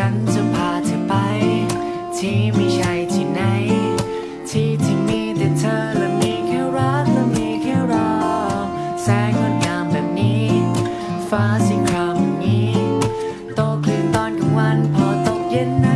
ฉันจะพาเธอไป ที่ไม่ใช่ที่ไหน ที่ที่มีแต่เธอและมีแค่รักและมีแค่เรา แสงงดงามแบบนี้ ฟ้าสีครามนี้ โตคลื่นตอนกลางวันพอตกเย็นนั้น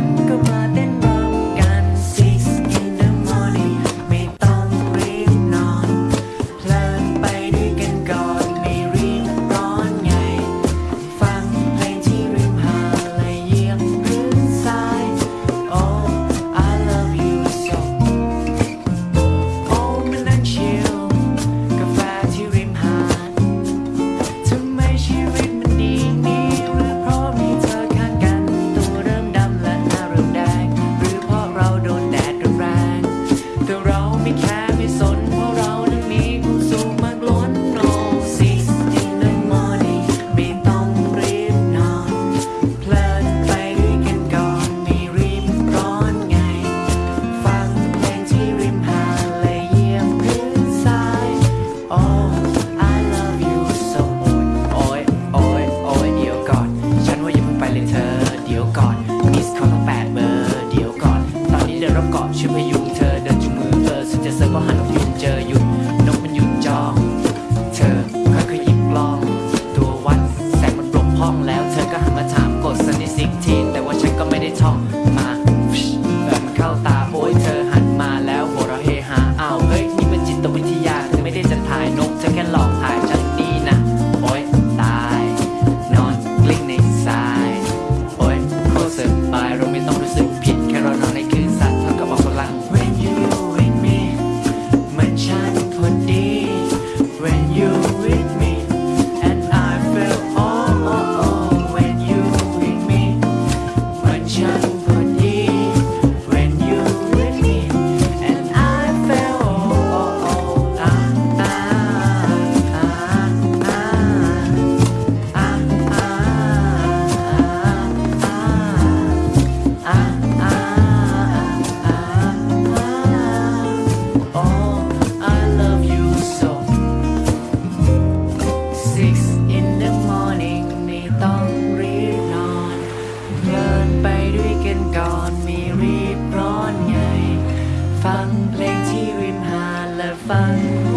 chờ ฟังเพลงที่ริมหาและฟัง